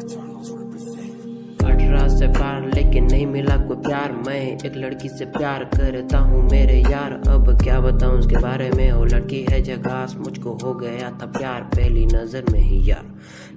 Eternals से प्यार, लेकिन नहीं मिला कोई प्यार। मैं एक लड़की से प्यार करता हूँ, मेरे यार। अब क्या बताऊँ उसके बारे में? वो लड़की है जगास मुझको हो गया था प्यार। पहली नज़र में ही यार।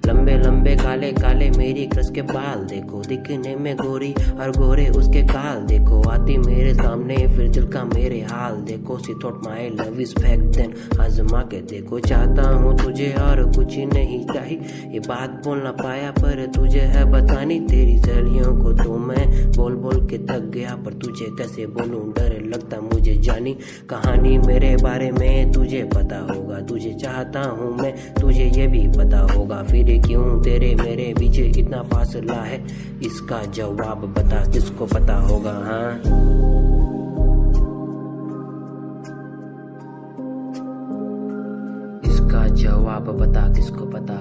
लंबे लंबे, काले काले, मेरी क्रस के बाल देखो। दिखने में गोरी और गोरे उसके काल देखो। आती मेरे सामने, फिर दिल का मेरे हाल देखो। She thought my love is back then आजमा के देखो। चाहता हूँ तुझे और कुछ नहीं चाहिए। ये बात बोल ना पाया, पर तुझे है बतानी। तेरी सहेलियों को तो मैं बोल बोल के थक गया, पर तुझे कैसे बोलूँ? डर लगता मुझे जानी। कहानी मेरे बारे में तुझे पता होगा। तुझे चाहता हूँ मैं, तुझे ये भी पता होगा। फिर क्यों तेरे मेरे बीच इतना फासला है? इसका जवाब बता, किसको पता होगा हाँ? जवाब बता, किसको पता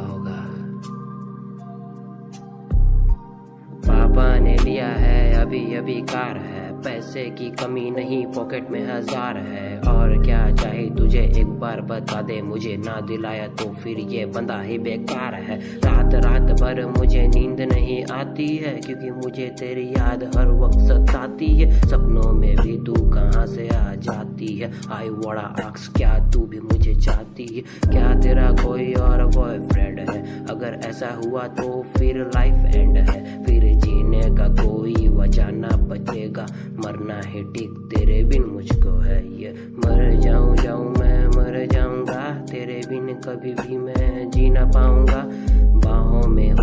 अभी अभी कार है। पैसे की कमी नहीं पॉकेट में हज़ार है। और क्या चाहे तुझे एक बार बता दे, मुझे ना दिलाया तो फिर ये बंदा ही बेकार है। रात रात भर मुझे नींद नहीं आती है, क्योंकि मुझे तेरी याद हर वक्त सताती है। सपनों में भी तू कहाँ से आ जाती है? आई वड़ा अक्स क्या तू भी मुझे चाहती है? क्या तेरा कोई और बॉयफ्रेंड है? अगर ऐसा हुआ तो फिर लाइफ एंड है। मरना है, ठीक? तेरे बिन मुझको है ये। मर जाऊँ जाऊँ मैं, मर जाऊँगा। तेरे बिन कभी भी मैं जी ना पाऊँगा। बाहों में